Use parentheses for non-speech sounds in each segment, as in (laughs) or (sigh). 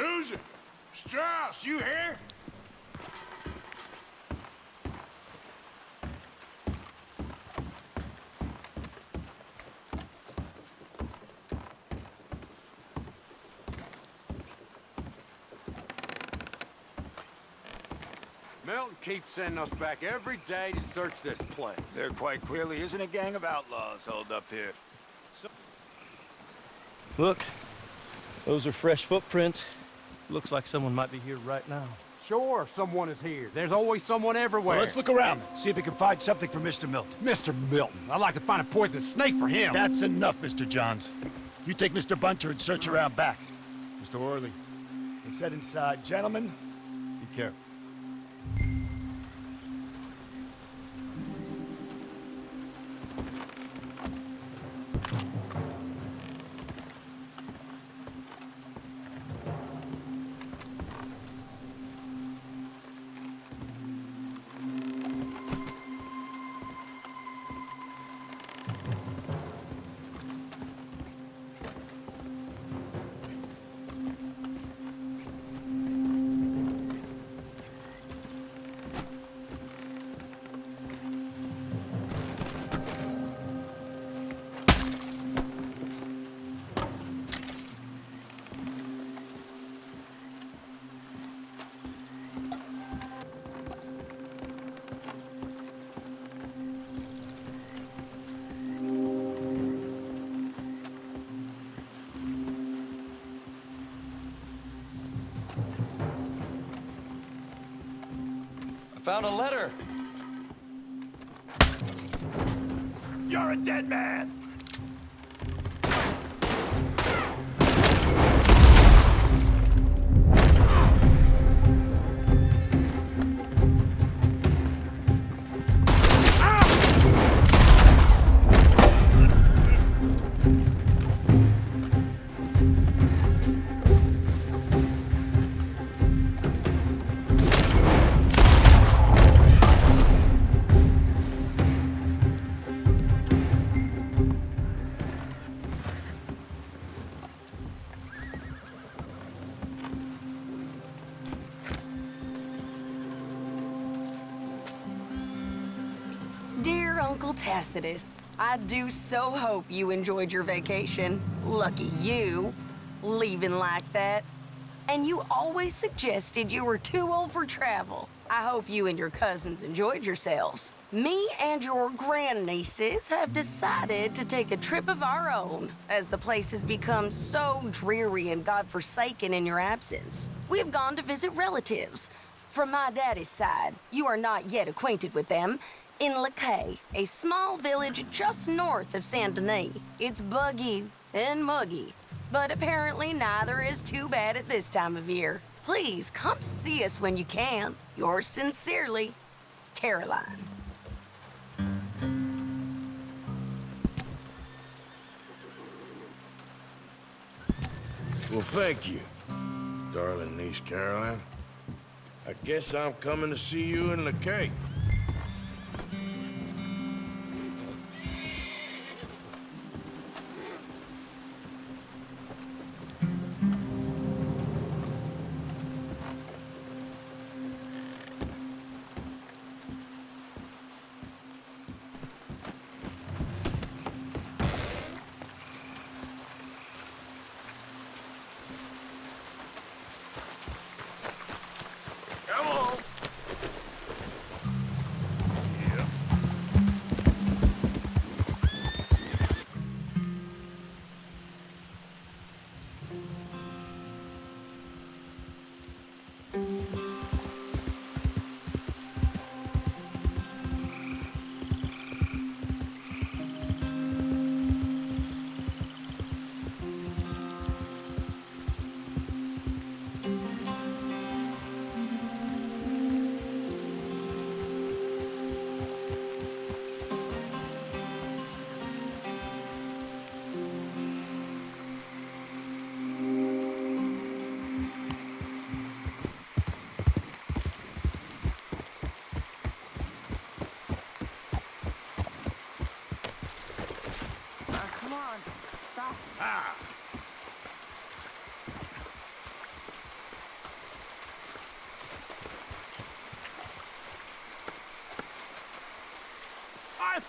Susan! Strauss, you here? Milton keeps sending us back every day to search this place. There quite clearly isn't a gang of outlaws holed up here. Look, those are fresh footprints. Looks like someone might be here right now. Sure, someone is here. There's always someone everywhere. Well, let's look around then, see if we can find something for Mr. Milton. Mr. Milton, I'd like to find a poisonous snake for him. That's enough, Mr. Johns. You take Mr. Bunter and search around back. Mr. Orley, let's head inside. Gentlemen, be careful. Found a letter. You're a dead man! I do so hope you enjoyed your vacation. Lucky you, leaving like that. And you always suggested you were too old for travel. I hope you and your cousins enjoyed yourselves. Me and your grandnieces have decided to take a trip of our own, as the place has become so dreary and godforsaken in your absence. We have gone to visit relatives. From my daddy's side, you are not yet acquainted with them, in Lakay, a small village just north of Saint Denis. It's buggy and muggy, but apparently neither is too bad at this time of year. Please come see us when you can. Yours sincerely, Caroline. Well, thank you, darling niece Caroline. I guess I'm coming to see you in Lakay. Come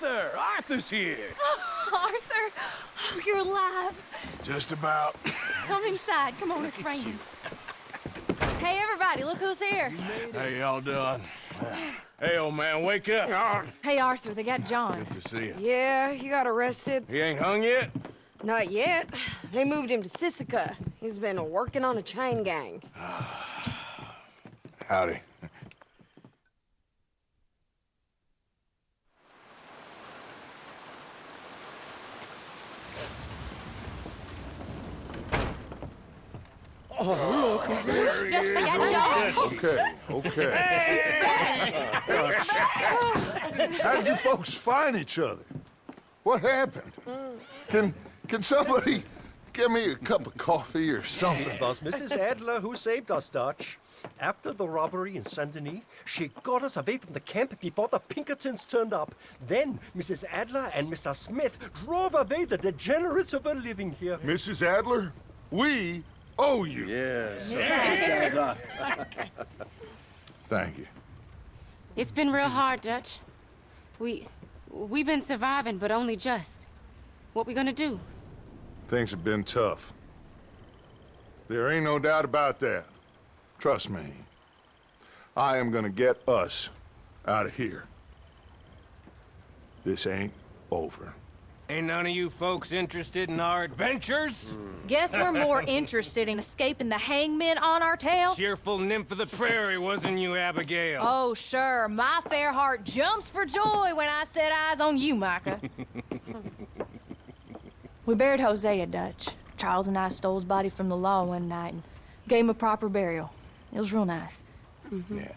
Arthur! Arthur's here! (laughs) Arthur, oh, you're alive. Just about. Come inside. Come on, it's raining. Hey, everybody, look who's here. How y'all doing? Hey, old man, wake up. Hey, Arthur, they got John. Good to see you. Yeah, he got arrested. He ain't hung yet? Not yet. They moved him to Sisika. He's been working on a chain gang. (sighs) Howdy. Yes, they got John. Okay, okay. How did you folks find each other? What happened? Can can somebody give me a cup of coffee or something? It was Mrs. Adler who saved us, Dutch. After the robbery in Saint Denis, she got us away from the camp before the Pinkertons turned up. Then Mrs. Adler and Mr. Smith drove away the degenerates who were living here. Mrs. Adler, we owe you. Yes. (laughs) Thank you. It's been real hard, Dutch. We... we've been surviving, but only just. What we gonna do? Things have been tough. There ain't no doubt about that. Trust me. I am gonna get us out of here. This ain't over. Ain't none of you folks interested in our adventures? Guess we're more (laughs) interested in escaping the hangmen on our tail? Cheerful nymph of the prairie, wasn't you, Abigail? Oh, sure. My fair heart jumps for joy when I set eyes on you, Micah. (laughs) we buried Hosea, Dutch. Charles and I stole his body from the law one night and gave him a proper burial. It was real nice. Mm-hmm. Yeah.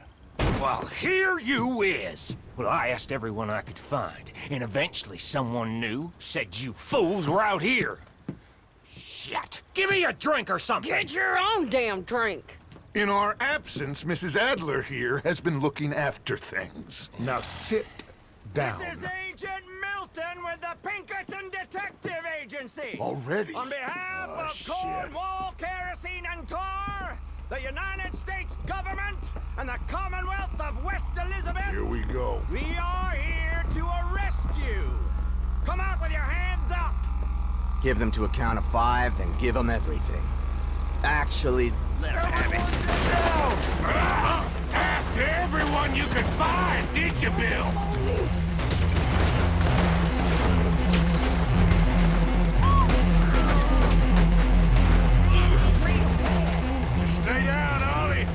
Well, here you is. Well, I asked everyone I could find, and eventually someone knew said you fools were out here. Shit. Give me a drink or something. Get your own damn drink. In our absence, Mrs. Adler here has been looking after things. Now sit down. This is Agent Milton with the Pinkerton Detective Agency. Already? On behalf Oh, of shit. Cornwall, Kerosene, and Tar, the United States government, and the Commonwealth of West Elizabeth, Here we go. we are here to arrest you. Come out with your hands up. Give them to a count of five, then give them everything. Actually, After everyone you could find, did you, Bill? Stay down, Ollie.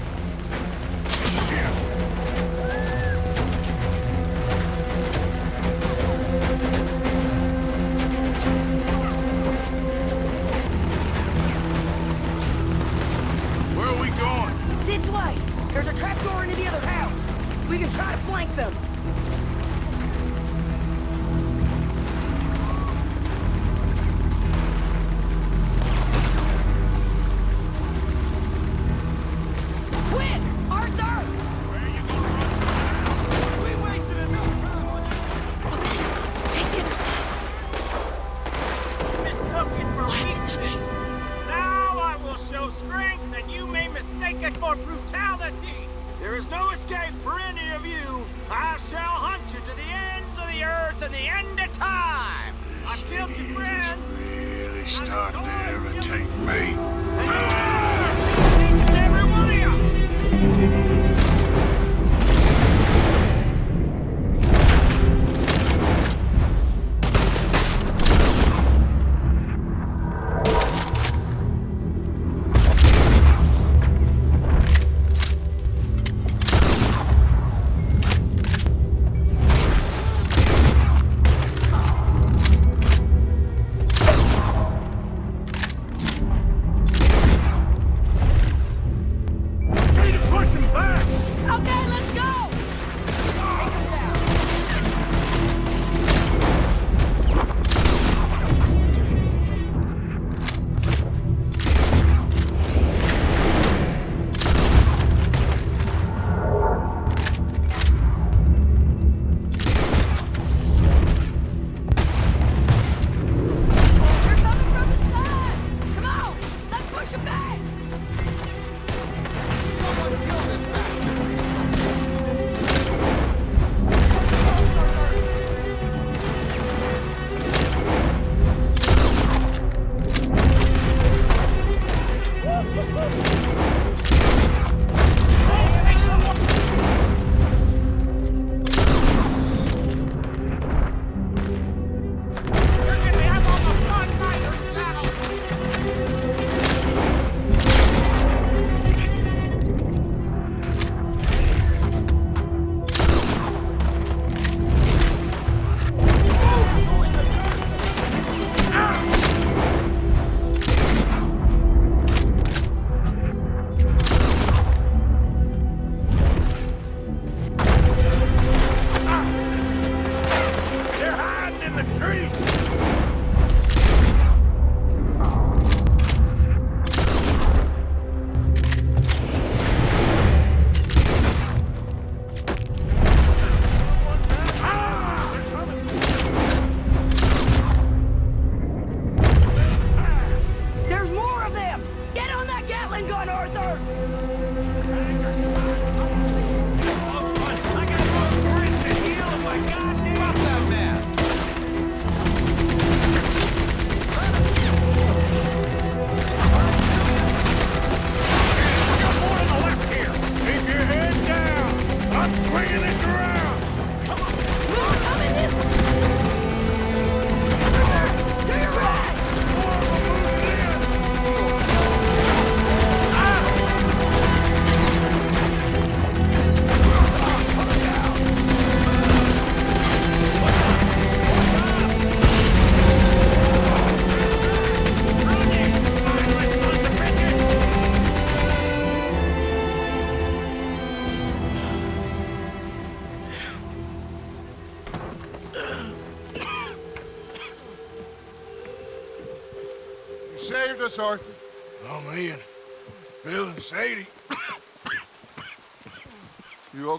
Where are we going? This way. There's a trapdoor into the other house. We can try to flank them.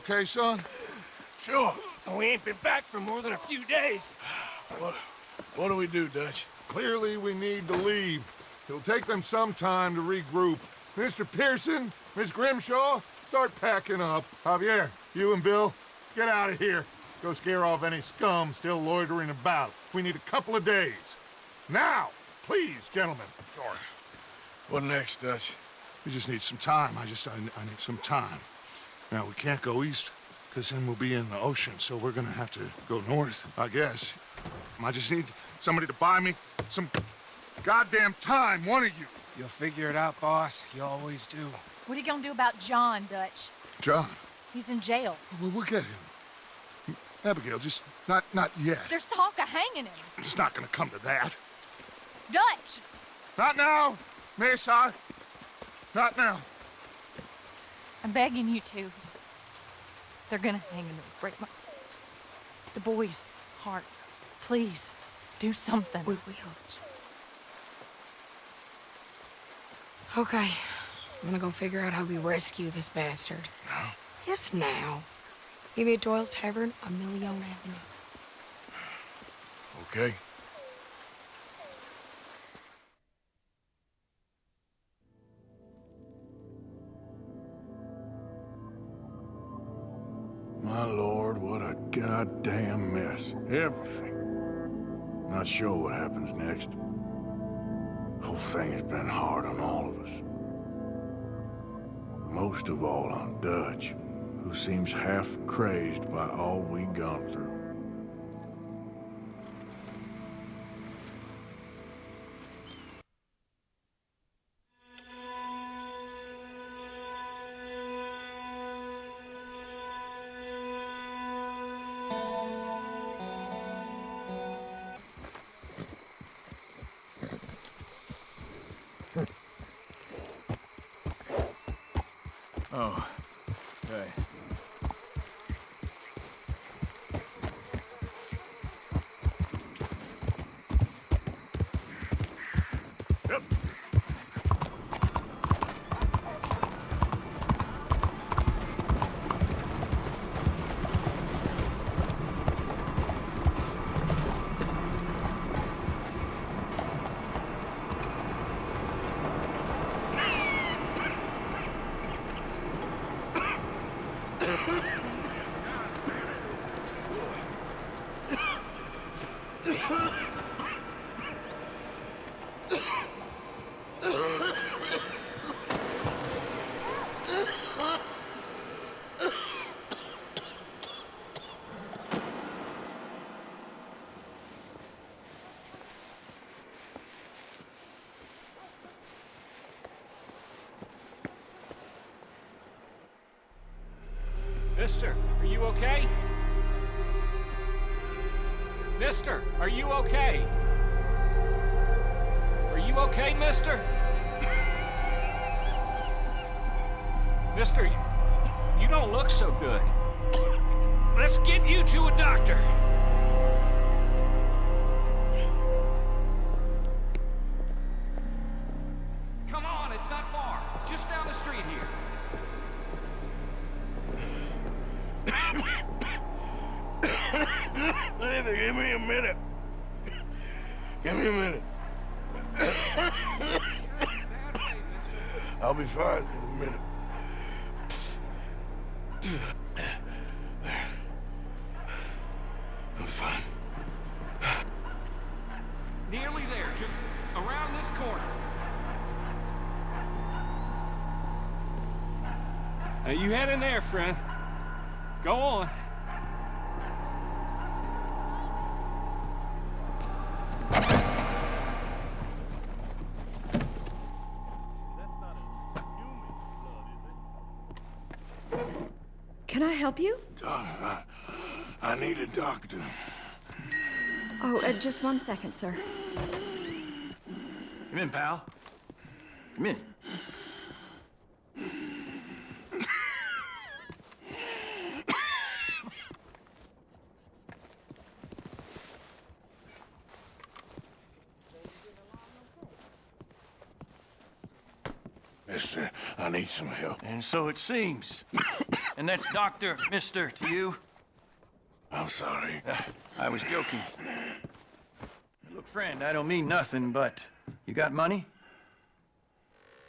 Okay, son? Sure. We ain't been back for more than a few days. What, what do we do, Dutch? Clearly, we need to leave. It'll take them some time to regroup. Mr. Pearson, Miss Grimshaw, start packing up. Javier, you and Bill, get out of here. Go scare off any scum still loitering about. We need a couple of days. Now, please, gentlemen. Sure. What next, Dutch? We just need some time. I just, I, I need some time. Now, we can't go east, because then we'll be in the ocean, so we're gonna have to go north, I guess. I just need somebody to buy me some goddamn time, one of you. You'll figure it out, boss. You always do. What are you gonna do about John, Dutch? John, He's in jail. we'll, we'll get him. Abigail, just not, not yet. There's talk of hanging him. It's not gonna come to that. Dutch! Not now, Mesa. Not now. I'm begging you to. They're gonna hang him. It'll break my... The boy's heart. Please, do something. We will. Okay. I'm gonna go figure out how we rescue this bastard. Now? Yes, now. Maybe at Doyle's Tavern on Million Avenue. Okay. My lord, what a goddamn mess. Everything. Not sure what happens next. Whole thing has been hard on all of us. Most of all on Dutch, who seems half crazed by all we've gone through. Okay. Mister, are you okay? Mister, are you okay? Are you okay, mister? mister, you, you don't look so good. Let's get you to a doctor. In there, friend. Go on. Can I help you? Doc, I, I need a doctor. Oh, uh, just one second, sir. Come in, pal. Come in. Mister, I need some help. And so it seems. (coughs) and that's Doctor, Mister to you. I'm sorry. Uh, I was joking. Look, friend, I don't mean nothing, but you got money?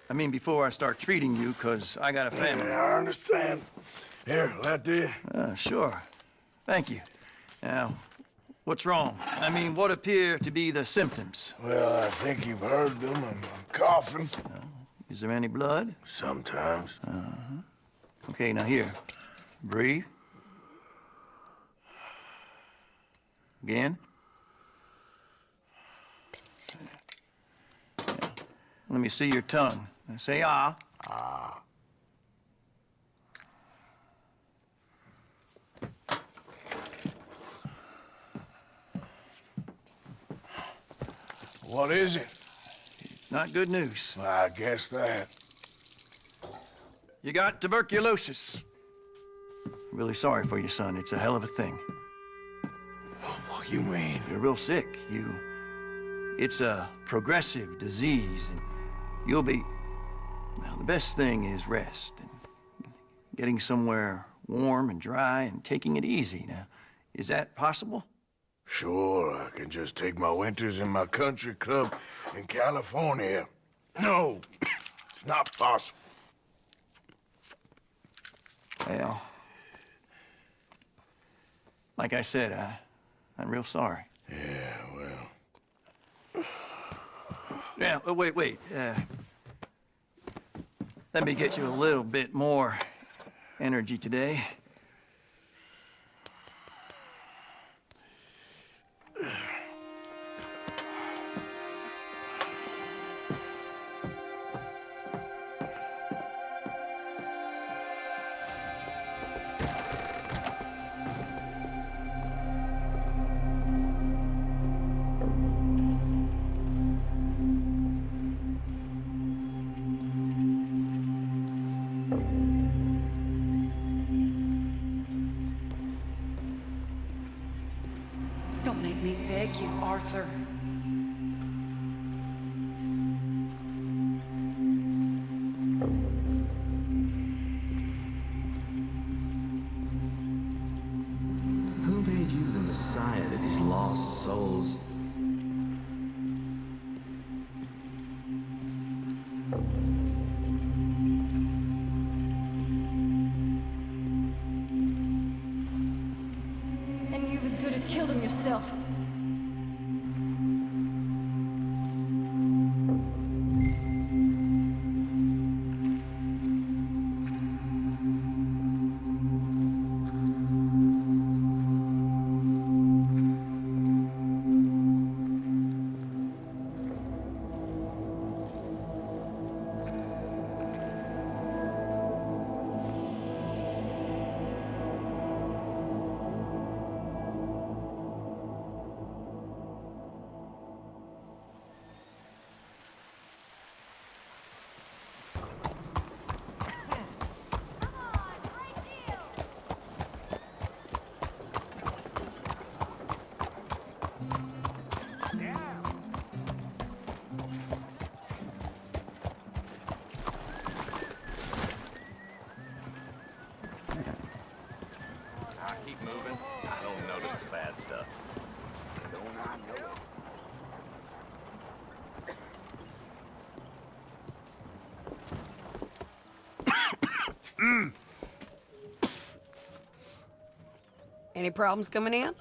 I mean, before I start treating you, because I got a family. Yeah, I understand. Here, that there. Uh, sure. Thank you. Now, what's wrong? I mean, what appear to be the symptoms? Well, I think you've heard them. I'm, I'm coughing. Is there any blood? Sometimes. Uh-huh. Okay, now here. Breathe. Again. Let me see your tongue. Say ah. Ah. What is it? It's not good news. I guess that. You got tuberculosis. Really sorry for you, son. It's a hell of a thing. What you mean? You're real sick. You... It's a progressive disease, and you'll be... Now, the best thing is rest, and getting somewhere warm and dry and taking it easy. Now, is that possible? Sure, I can just take my winters in my country club in California. No, it's not possible. Well, like I said, I, I'm real sorry. Yeah, well... Yeah, oh, wait, wait. Uh, let me get you a little bit more energy today. Any problems coming in?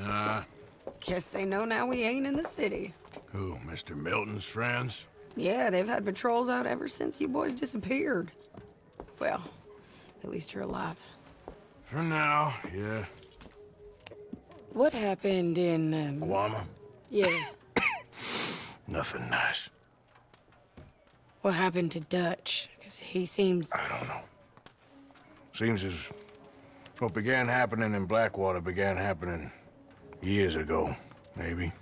Nah. Guess they know now we ain't in the city. Who, Mr. Milton's friends? Yeah, they've had patrols out ever since you boys disappeared. Well, At least you're alive. For now, yeah. What happened in, um... Guarma? Yeah. (coughs) Nothing nice. What happened to Dutch? Because he seems... I don't know. Seems as what began happening in Blackwater began happening years ago, maybe.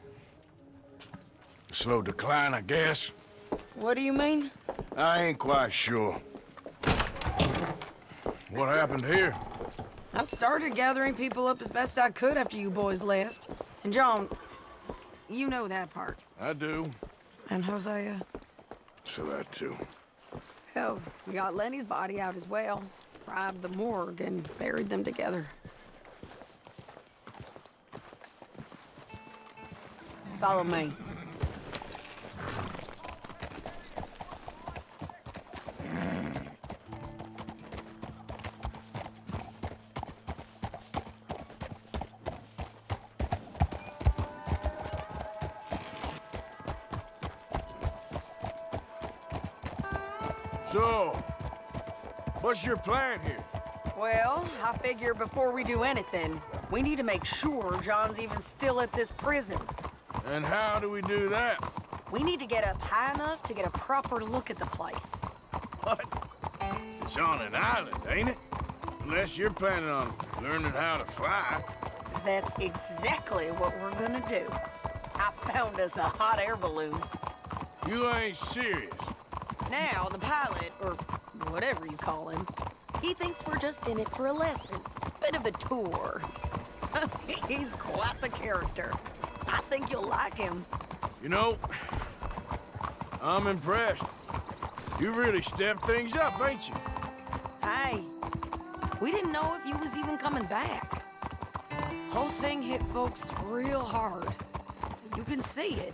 A slow decline, I guess. What do you mean? I ain't quite sure. What happened here? I started gathering people up as best I could after you boys left. And John, you know that part. I do. And Hosea? So that too. Hell, we got Lenny's body out as well. Robbed the morgue and buried them together. Follow me. So, what's your plan here? Well, I figure before we do anything, we need to make sure John's even still at this prison. And how do we do that? We need to get up high enough to get a proper look at the place. What? It's on an island, ain't it? Unless you're planning on learning how to fly. That's exactly what we're gonna do. I found us a hot air balloon. You ain't serious. Now, the pilot, or whatever you call him, he thinks we're just in it for a lesson. Bit of a tour. (laughs) He's quite the character. I think you'll like him. You know, I'm impressed. You really stepped things up, ain't you? Hey, we didn't know if you was even coming back. Whole thing hit folks real hard. You can see it.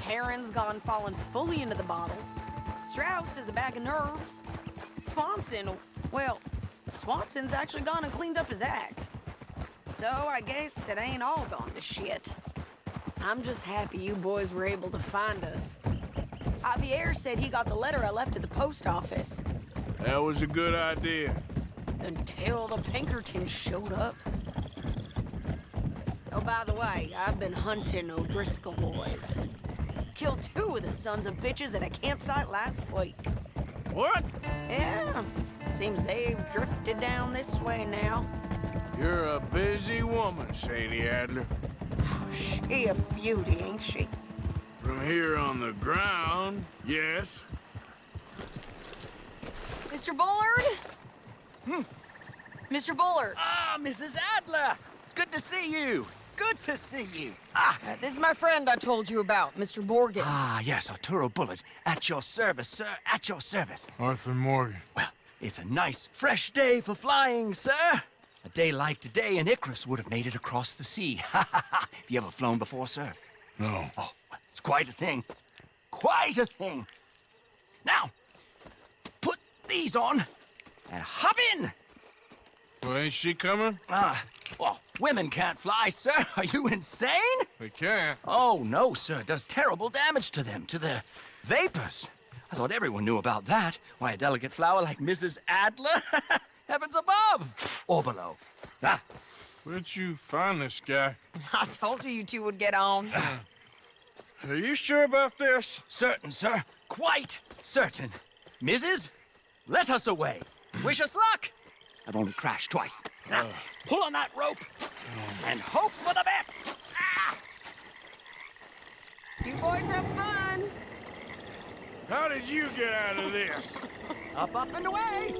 Pearson's gone falling fully into the bottle. Strauss is a bag of nerves. Swanson, well, Swanson's actually gone and cleaned up his act. So I guess it ain't all gone to shit. I'm just happy you boys were able to find us. Javier said he got the letter I left at the post office. That was a good idea. Until the Pinkertons showed up. Oh, by the way, I've been hunting O'Driscoll boys. Killed two of the sons of bitches at a campsite last week. What? Yeah. Seems they've drifted down this way now. You're a busy woman, Sadie Adler. She a beauty, ain't she? From here on the ground, yes. Mr. Bullard? Hmm. Mr. Bullard. Ah, Mrs. Adler! It's good to see you. Good to see you. Ah, uh, this is my friend I told you about, Mr. Morgan. Ah, yes, Arturo Bullard. At your service, sir. At your service. Arthur Morgan. Well, it's a nice, fresh day for flying, sir. A day like today, an Icarus would have made it across the sea. (laughs) Ha ha ha! Have you ever flown before, sir? No. Oh, it's quite a thing. Quite a thing. Now, put these on and hop in. Well, ain't she coming? Ah, well, women can't fly, sir. (laughs) Are you insane? They can't. Oh, no, sir. It does terrible damage to them, to their vapors. I thought everyone knew about that. Why, a delicate flower like Mrs. Adler? (laughs) Heavens above! Or below. Ah. Where'd you find this guy? (laughs) I told you you two would get on. Are you sure about this? Certain, sir. Quite certain. Mrs., let us away. Wish us luck. I've only crashed twice. Now, pull on that rope and hope for the best. Ah! You boys have fun. How did you get out of this? (laughs) up, up, and away.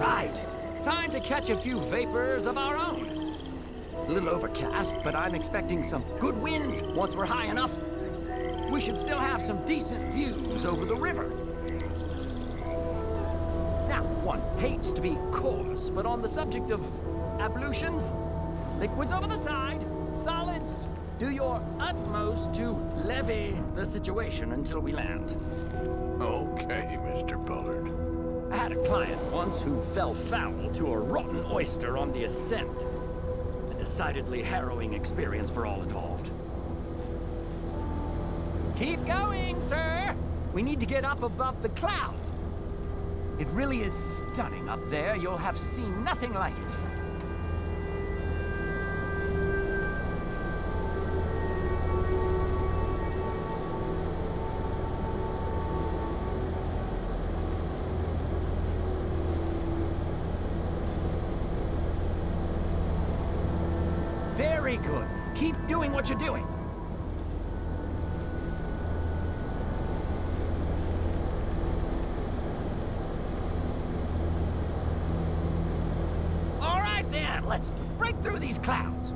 Right. Time to catch a few vapors of our own. It's a little overcast, but I'm expecting some good wind once we're high enough. We should still have some decent views over the river. One hates to be coarse, but on the subject of ablutions, liquids over the side, solids, do your utmost to levy the situation until we land. Okay, Mr. Bullard. I had a client once who fell foul to a rotten oyster on the ascent. A decidedly harrowing experience for all involved. Keep going, sir! We need to get up above the clouds. It really is stunning up there. You'll have seen nothing like it. Very good. Keep doing what you're doing. All right then, let's break through these clouds.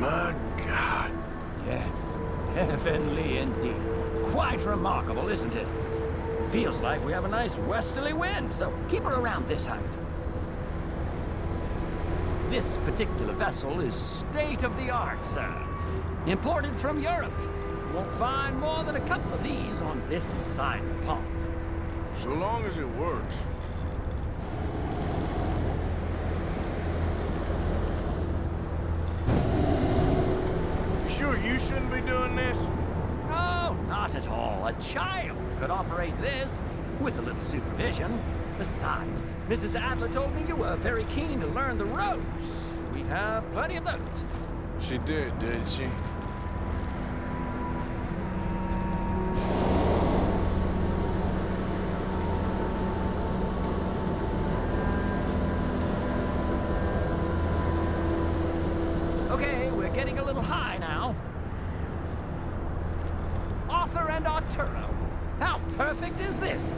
My God. Yes, heavenly indeed. Quite remarkable, isn't it? Feels like we have a nice westerly wind, so keep her around this height. This particular vessel is state-of-the-art, sir. Imported from Europe. You won't find more than a couple of these on this side of the pond. So long as it works. You sure you shouldn't be doing this? No, not at all. A child could operate this with a little supervision. Besides, Mrs. Adler told me you were very keen to learn the ropes. We have plenty of those. She did, did she? Okay, we're getting a little high now. Arthur and Arturo. How perfect is this?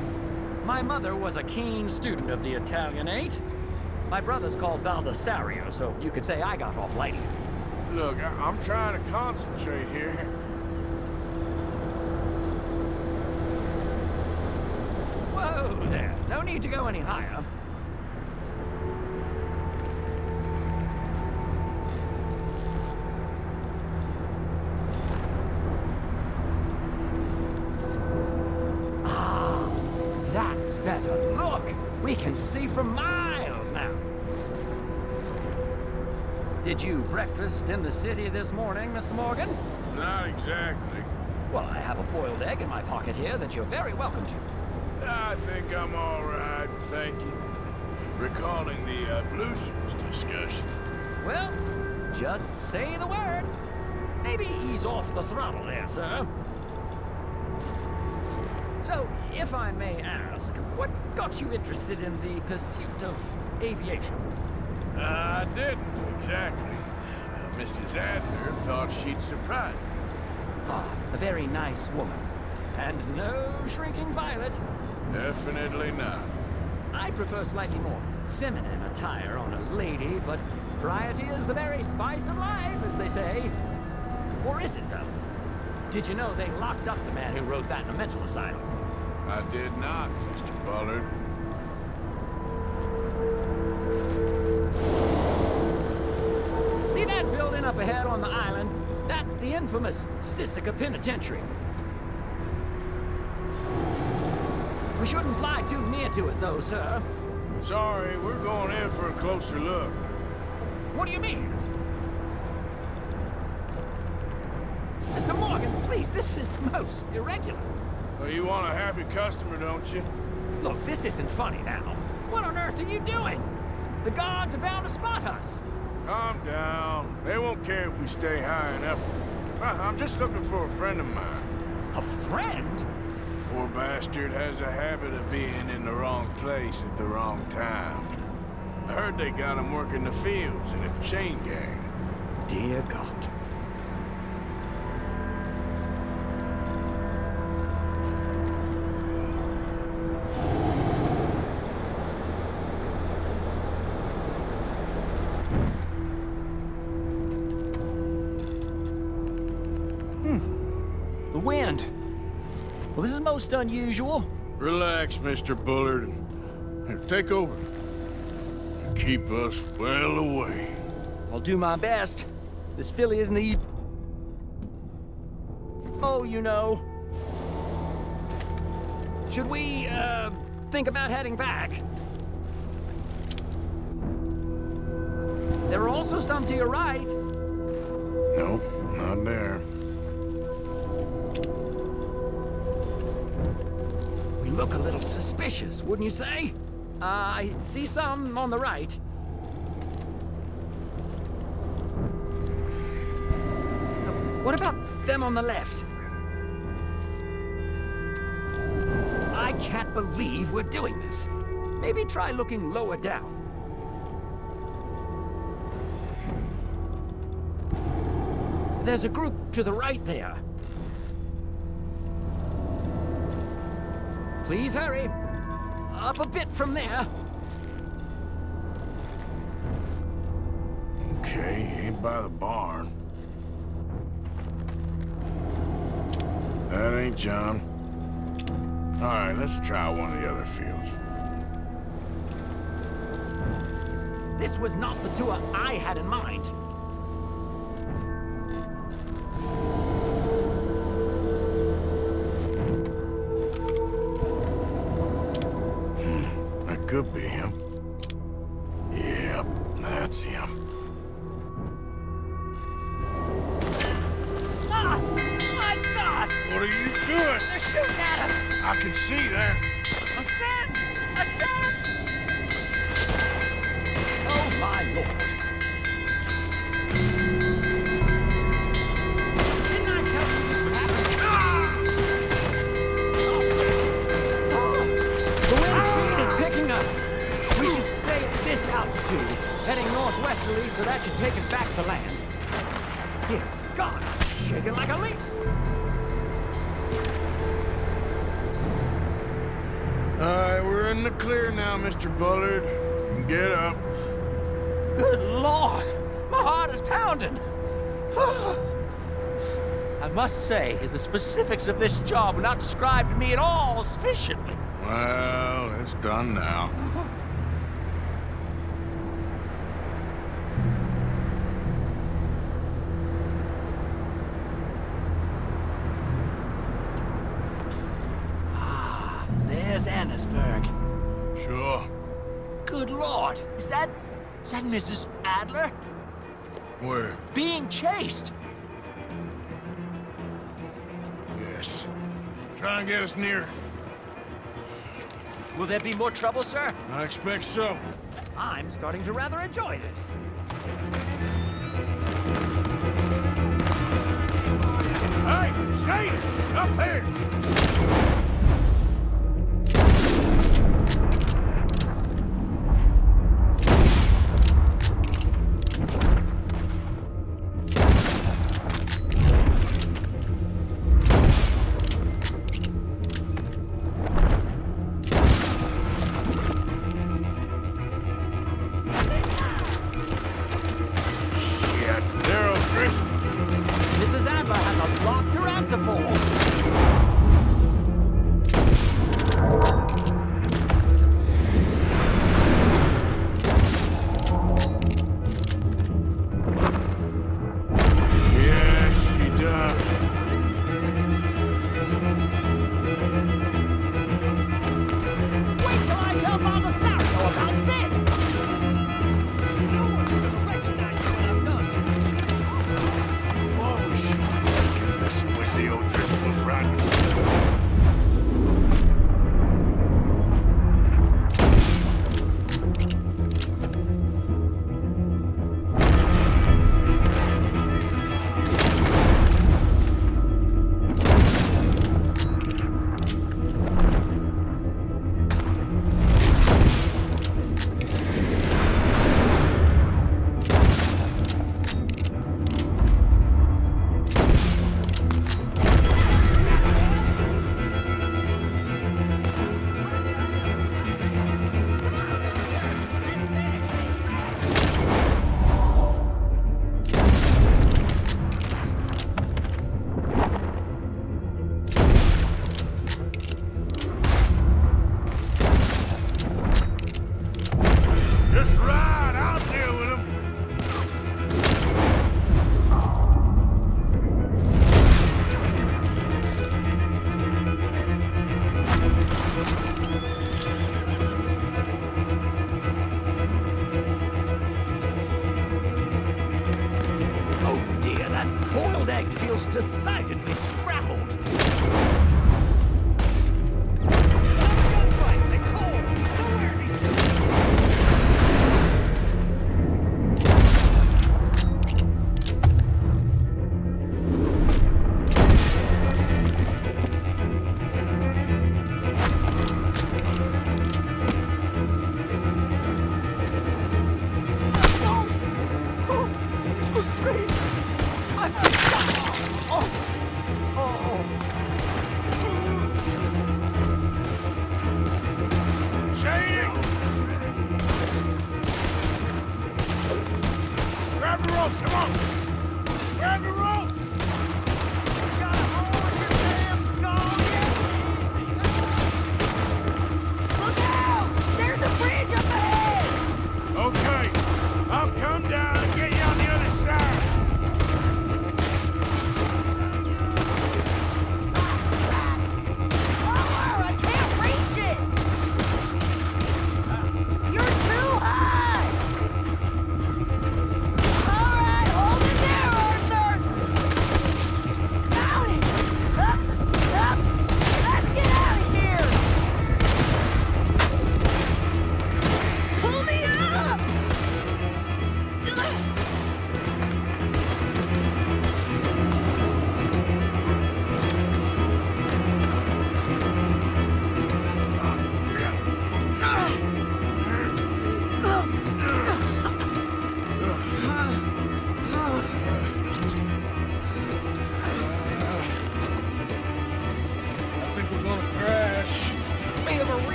My mother was a keen student of the Italianate. My brother's called Baldessario, so you could say I got off lightly. Look, I I'm trying to concentrate here. Whoa there. No need to go any higher. See for miles now. Did you breakfast in the city this morning, Mr. Morgan? Not exactly. Well, I have a boiled egg in my pocket here that you're very welcome to. I think I'm all right, thank you. Recalling the uh, ablutions discussion. Well, just say the word. Maybe ease off the throttle there, sir. So, if I may ask, what got you interested in the pursuit of aviation? I didn't, exactly. Uh, Mrs. Adler thought she'd surprise me. Ah, a very nice woman. And no shrinking violet. Definitely not. I prefer slightly more feminine attire on a lady, but variety is the very spice of life, as they say. Or is it, though? Did you know they locked up the man who wrote that in a mental asylum? I did not, Mr. Bullard. See that building up ahead on the island? That's the infamous Sisika Penitentiary. We shouldn't fly too near to it, though, sir. Sorry, we're going in for a closer look. What do you mean? Mr. Morgan, please, this is most irregular. Well, you want a happy customer, don't you? Look, this isn't funny now. What on earth are you doing? The guards are bound to spot us. Calm down. They won't care if we stay high enough. Uh, I'm just looking for a friend of mine. A friend? Poor bastard has a habit of being in the wrong place at the wrong time. I heard they got him working the fields in a chain gang. Dear God. Most unusual. Relax, Mr. Bullard. Here, take over. Keep us well away. I'll do my best. This filly isn't the... Oh, you know. Should we, uh, think about heading back? There are also some to your right. No, not there. Look a little suspicious, wouldn't you say? Uh, I see some on the right. What about them on the left? I can't believe we're doing this. Maybe try looking lower down. There's a group to the right there. Please hurry. Up a bit from there. Okay, ain't by the barn. That ain't John. All right, let's try one of the other fields. This was not the tour I had in mind. Could be shaking like a leaf. All right, we're in the clear now, Mr. Bullard. Get up. Good Lord! My heart is pounding! (sighs) I must say, the specifics of this job were not described to me at all sufficiently. Well, it's done now. (laughs) Mrs. Adler? Where? Being chased! Yes. Try and get us near. Will there be more trouble, sir? I expect so. I'm starting to rather enjoy this. Hey, Shane! Up here!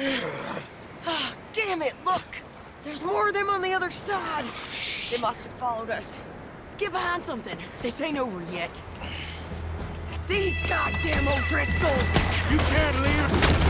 oh, (sighs) damn it, look! There's more of them on the other side! They must have followed us. Get behind something. This ain't over yet. These goddamn O'Driscolls! You can't leave!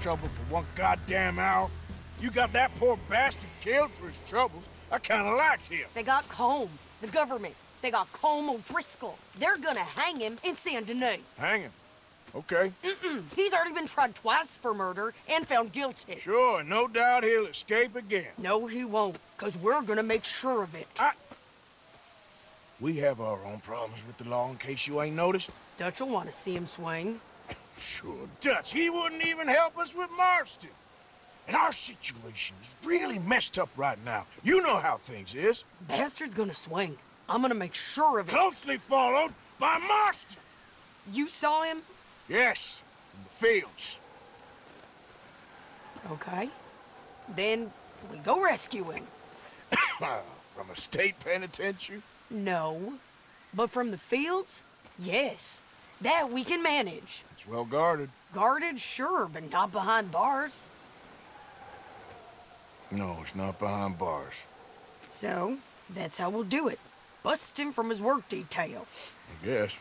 Trouble for one goddamn hour. You got that poor bastard killed for his troubles. I kinda liked him. They got Colm, the government. They got Colm O'Driscoll. They're gonna hang him in Saint Denis. Hang him. Okay. Mm-mm. He's already been tried twice for murder and found guilty. Sure, no doubt he'll escape again. No, he won't, because we're gonna make sure of it. I... We have our own problems with the law in case you ain't noticed. Dutch will want to see him swing. Sure, Dutch. He wouldn't even help us with Marston. And our situation is really messed up right now. You know how things is. Bastard's gonna swing. I'm gonna make sure of it. Closely followed by Marston. You saw him? Yes, in the fields. Okay. Then we go rescue him. (coughs) From a state penitentiary? No. But from the fields? Yes. That we can manage. It's well guarded. Guarded, sure, but not behind bars. No, it's not behind bars. So, that's how we'll do it. Bust him from his work detail. I guess.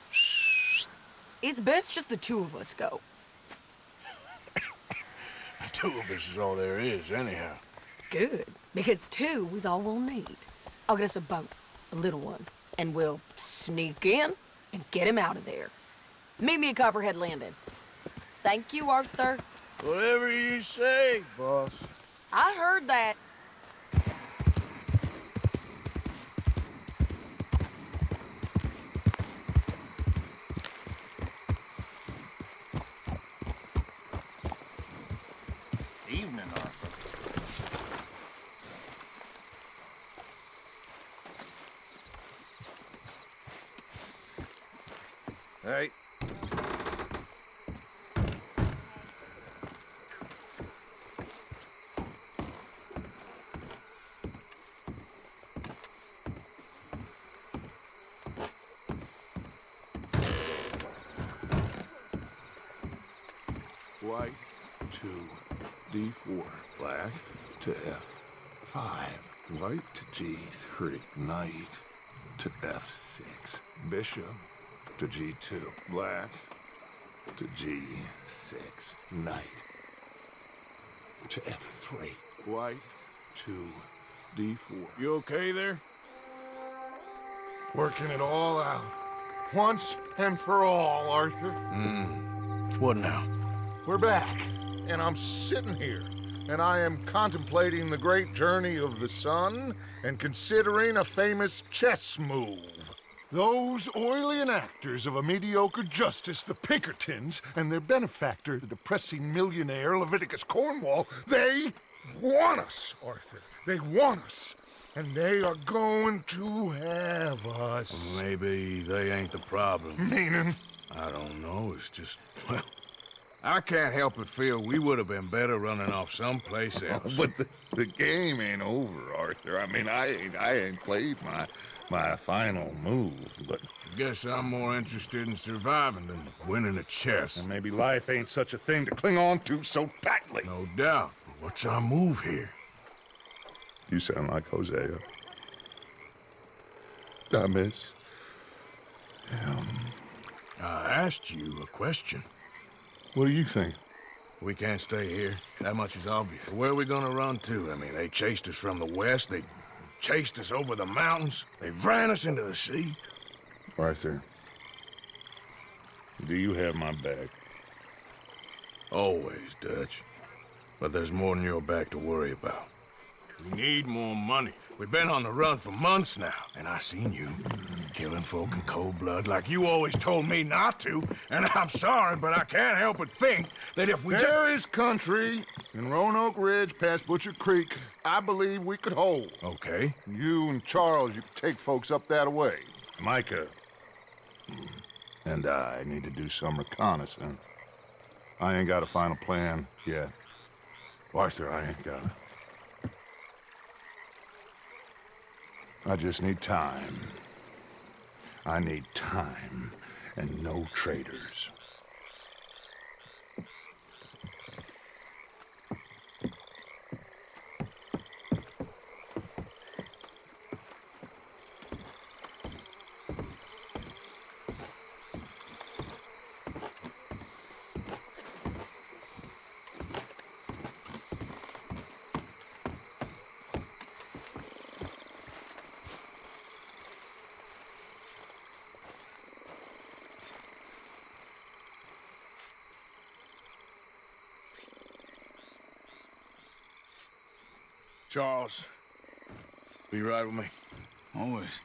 It's best just the two of us go. (coughs) The two of us is all there is, anyhow. Good, because two is all we'll need. I'll get us a boat, a little one, and we'll sneak in and get him out of there. Meet me at Copperhead Landing. Thank you, Arthur. Whatever you say, boss. I heard that. Evening, Arthur. Hey. White to D4. Black to F5. White to G3. Knight to F6. Bishop to G2. Black to G6. Knight to F3. White to D4. You okay there? Working it all out. Once and for all, Arthur. Hmm. What now? We're back, and I'm sitting here, and I am contemplating the great journey of the sun and considering a famous chess move. Those oily enactors of a mediocre justice, the Pinkertons, and their benefactor, the depressing millionaire Leviticus Cornwall, they want us, Arthur. They want us. And they are going to have us. Maybe they ain't the problem. Meaning? I don't know. It's just, well, I can't help but feel we would have been better running off someplace (laughs) else. But the, the game ain't over, Arthur. I mean, I ain't, I ain't played my my final move, but Guess I'm more interested in surviving than winning a chess. and maybe life ain't such a thing to cling on to so tightly. No doubt. What's our move here? You sound like Hosea. I miss him. I asked you a question. What do you think? We can't stay here. That much is obvious. Where are we gonna run to? I mean, they chased us from the west. They chased us over the mountains. They ran us into the sea. All right, sir. do you have my back? Always, Dutch. But there's more than your back to worry about. We need more money. We've been on the run for months now, and I seen you killing folk in cold blood like you always told me not to. And (laughs) I'm sorry, but I can't help but think that if we just... There is country in Roanoke Ridge past Butcher Creek I believe we could hold. Okay. You and Charles, you could take folks up that way. Micah and I need to do some reconnaissance. I ain't got a final plan yet. Arthur, I ain't got it. I just need time. I need time and no traitors. Charles, be right with me. Always.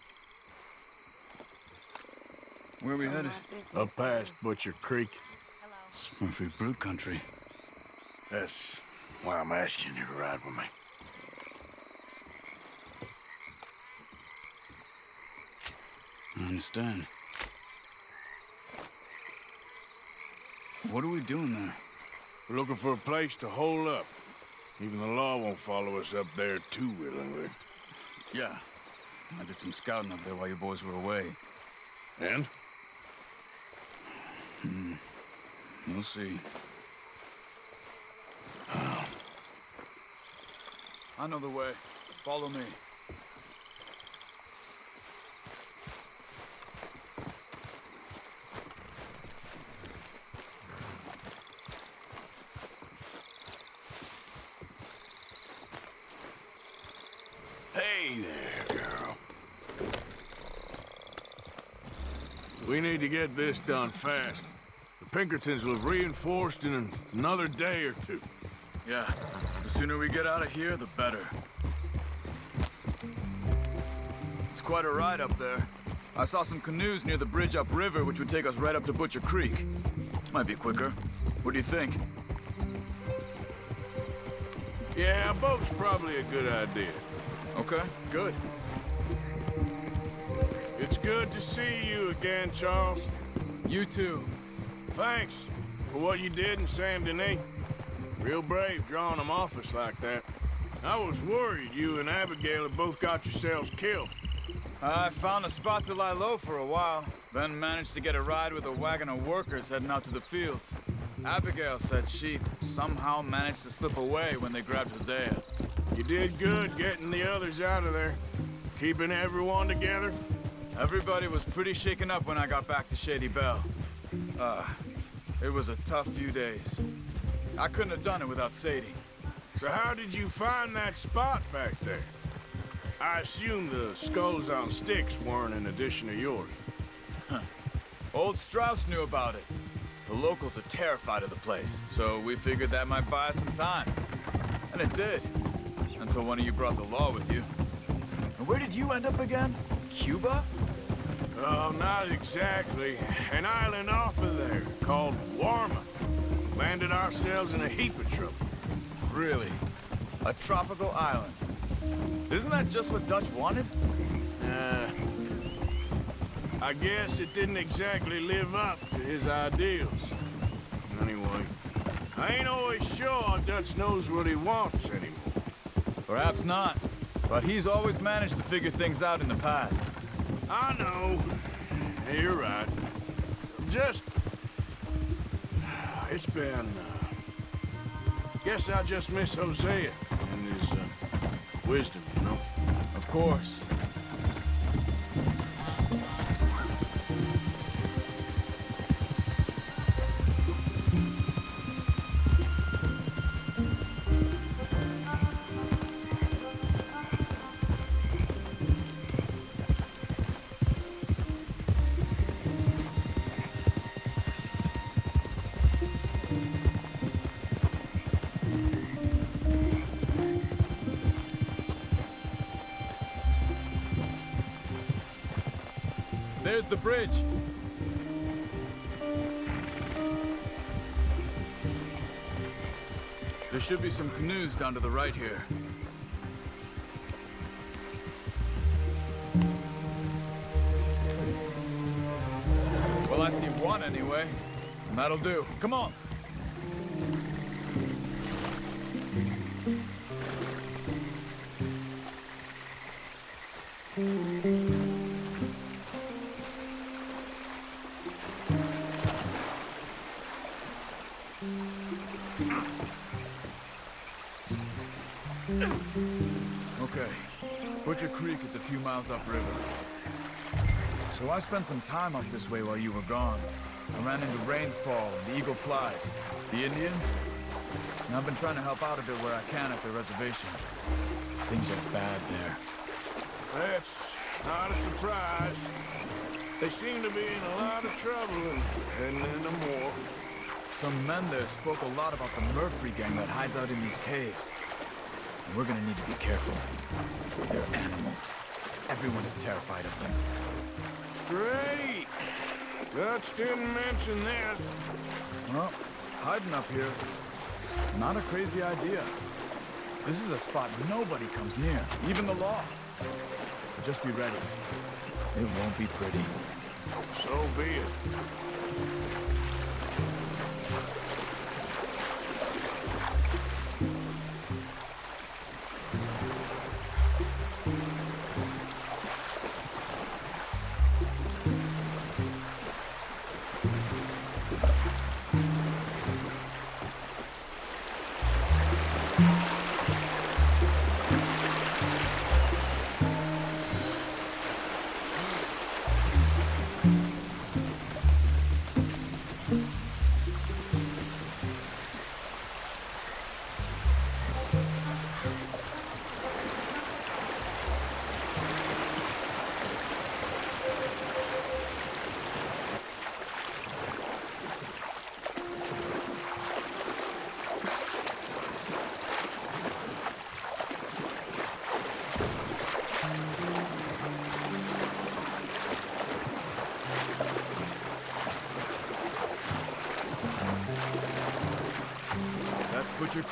Where are we headed? Up past Butcher Creek. It's Murphree Brood country. That's why I'm asking you to ride with me. I understand. What are we doing there? We're looking for a place to hole up. Even the law won't follow us up there too willingly. Yeah. I did some scouting up there while you boys were away. And? Hmm. We'll see. I know the way. Follow me. Hey there, girl. We need to get this done fast. The Pinkertons will have reinforced in another day or two. Yeah. The sooner we get out of here, the better. It's quite a ride up there. I saw some canoes near the bridge upriver, which would take us right up to Butcher Creek. Might be quicker. What do you think? Yeah, a boat's probably a good idea. Okay, good. Good to see you again, Charles. You too. Thanks for what you did in Saint Denis. Real brave drawing them off us like that. I was worried you and Abigail had both got yourselves killed. I found a spot to lie low for a while, then managed to get a ride with a wagon of workers heading out to the fields. Abigail said she somehow managed to slip away when they grabbed Hosea. You did good getting the others out of there. Keeping everyone together. Everybody was pretty shaken up when I got back to Shady Belle. Uh, it was a tough few days. I couldn't have done it without Sadie. So how did you find that spot back there? I assume the skulls on sticks weren't an addition of yours. Huh. Old Strauss knew about it. The locals are terrified of the place, so we figured that might buy us some time. And it did. Until one of you brought the law with you. And where did you end up again? Cuba? Oh, not exactly. An island off of there called Guarma. Landed ourselves in a heap of trouble. Really? A tropical island? Isn't that just what Dutch wanted? Uh, I guess it didn't exactly live up to his ideals. Anyway, I ain't always sure Dutch knows what he wants anymore. Perhaps not. But he's always managed to figure things out in the past. I know. You're right. Just... (sighs) It's been... Uh, guess I just miss Hosea and his uh, wisdom, you know? Of course. Should be some canoes down to the right here. Few miles upriver. So I spent some time up this way while you were gone. I ran into Rains Fall and the Eagle Flies. The Indians? And I've been trying to help out a bit where I can at the reservation. Things are bad there. That's not a surprise. They seem to be in a lot of trouble and heading into more. Some men there spoke a lot about the Murphree gang that hides out in these caves. And we're gonna need to be careful. They're animals. Everyone is terrified of them. Great! Dutch didn't mention this. Well, hiding up here, not a crazy idea. This is a spot nobody comes near, even the law. But just be ready. It won't be pretty. So be it.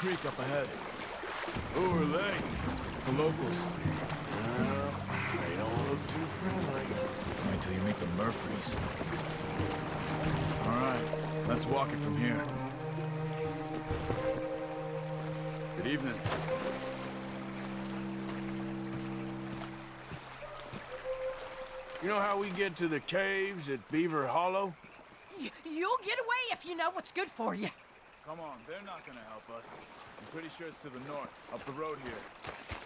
Creek up ahead. Who are they? The locals. Well, they don't look too friendly. Wait till you meet the Murphrees. All right, let's walk it from here. Good evening. You know how we get to the caves at Beaver Hollow? Y- you'll get away if you know what's good for you. Come on, they're not gonna help us. I'm pretty sure it's to the north, up the road here.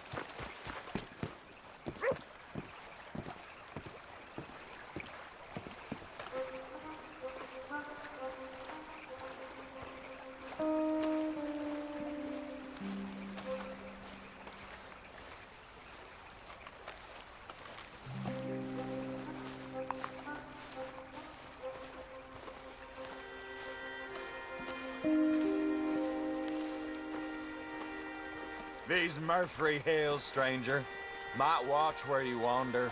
These Murphree Hills, stranger. Might watch where you wander.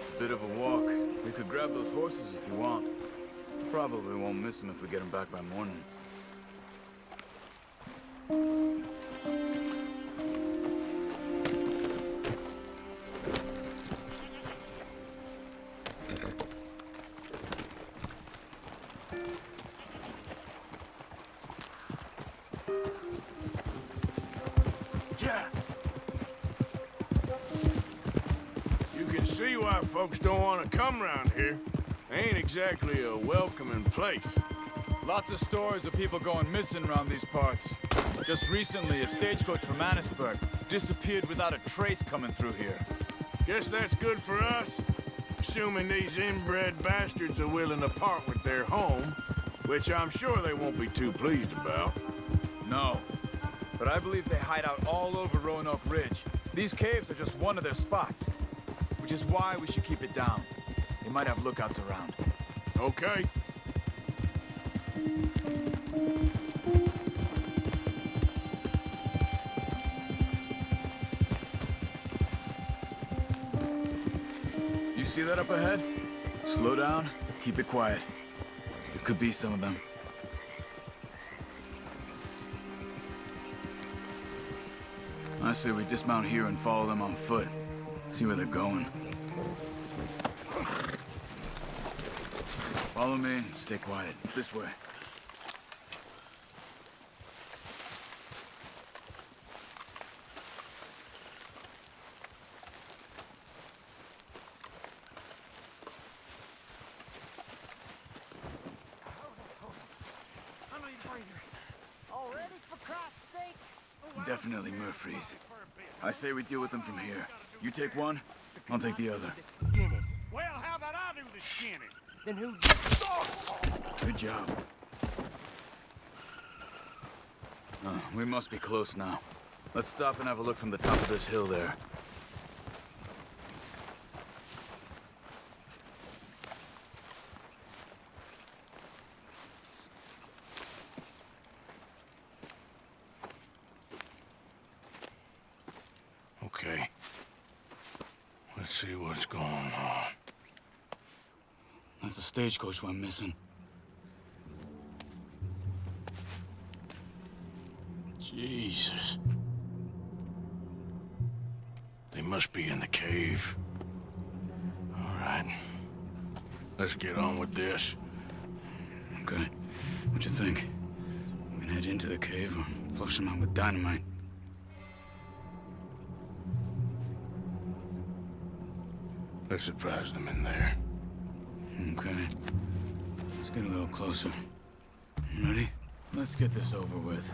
It's a bit of a walk. We could grab those horses if you want. Probably won't miss them if we get them back by morning. Place. Lots of stories of people going missing around these parts. Just recently, a stagecoach from Annesburg disappeared without a trace coming through here. Guess that's good for us. Assuming these inbred bastards are willing to part with their home, which I'm sure they won't be too pleased about. No. But I believe they hide out all over Roanoke Ridge. These caves are just one of their spots. Which is why we should keep it down. They might have lookouts around. Okay. You see that up ahead? Slow down, keep it quiet. It could be some of them. I say we dismount here and follow them on foot. See where they're going. Follow me, stay quiet. This way. Already, for Christ's sake? Definitely Murphree's. I say we deal with them from here. You take one, I'll take the other. Well, how about I do the skinning? Then who? Good job. Oh, we must be close now. Let's stop and have a look from the top of this hill there. See what's going on. That's the stagecoach we're missing. Jesus. They must be in the cave. All right. Let's get on with this. Okay. What you think? We can head into the cave or flush them out with dynamite. Surprise them in there. Okay. Let's get a little closer. Ready? Let's get this over with.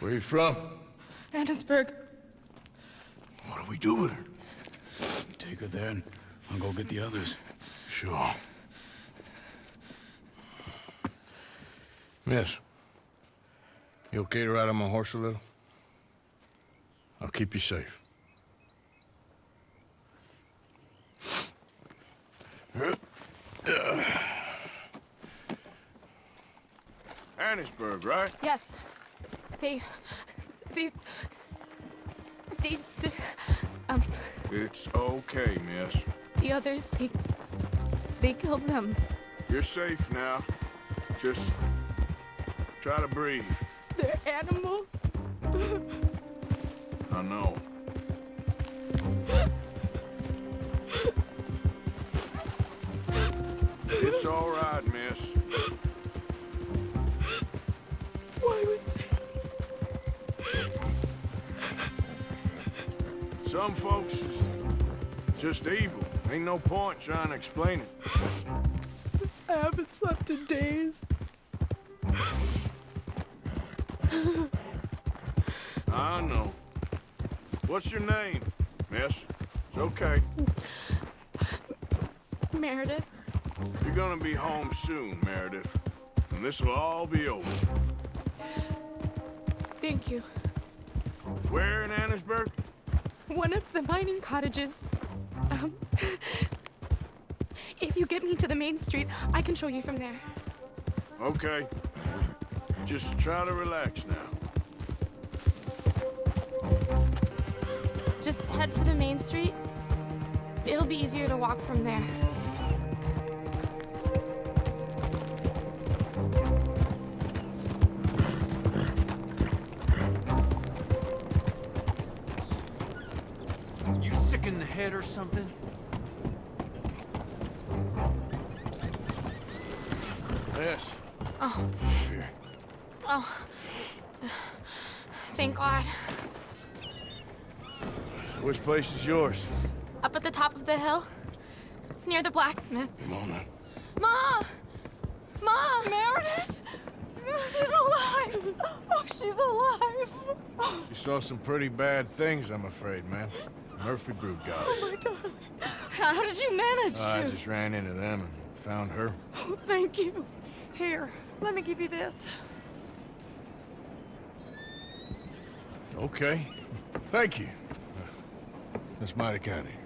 Where are you from? Annesburg. What do we do with her? Take her there and I'll go get the others. Sure. Miss, you okay to ride on my horse a little? I'll keep you safe. Annesburg, right? Yes. They. They. They. um, It's okay, miss. the others, they. They killed them. You're safe now. Just try to breathe. They're animals. I know. Just evil. Ain't no point trying to explain it. I haven't slept in days. I know. What's your name, miss? It's okay. Meredith, You're gonna be home soon, Meredith. And this will all be over. thank you. Where in Annesburg? One of the mining cottages. Me to the main street, I can show you from there. Okay. Just try to relax now. Just head for the main street. It'll be easier to walk from there. You sick in the head or something? Place is yours? Up at the top of the hill. It's near the blacksmith. Come on now. Ma! Ma! Meredith! She's alive! Oh, she's alive! You saw some pretty bad things, I'm afraid, man. Murphree Brood got Oh, it. my darling. How did you manage I to? just ran into them and found her. Oh, thank you. Here, let me give you this. Okay. Thank you. That's mighty kind of you.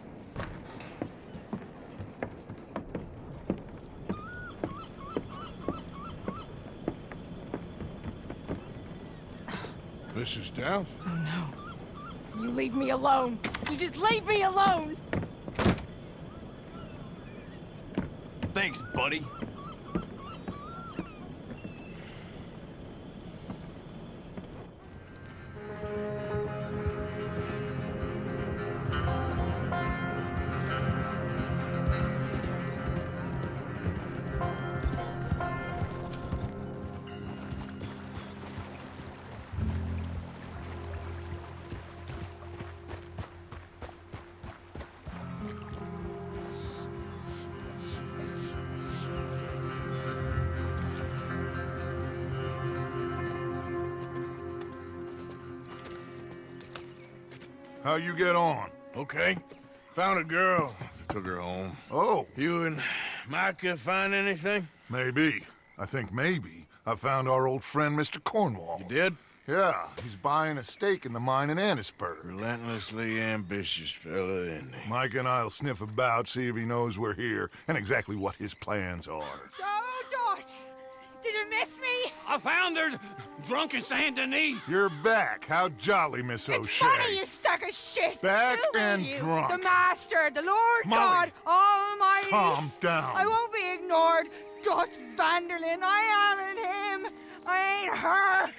Mrs. Downes? Oh, no. You leave me alone. You just leave me alone. Thanks, buddy. How you get on? Okay. Found a girl. Took her home. Oh. You and Micah find anything? Maybe. I think maybe. I found our old friend, Mr. Cornwall. You did? Yeah, he's buying a stake in the mine in Annesburg. Relentlessly ambitious fella, isn't he? Mike and I'll sniff about, see if he knows we're here, and exactly what his plans are. I found her drunk in Saint Denis. You're back. How jolly, Miss O'Shea. It's Funny, you sack of shit. Back Who and you? drunk. The Master, the Lord Molly, God Almighty. calm down. I won't be ignored. Dutch van der Linde, I am in him. I ain't her.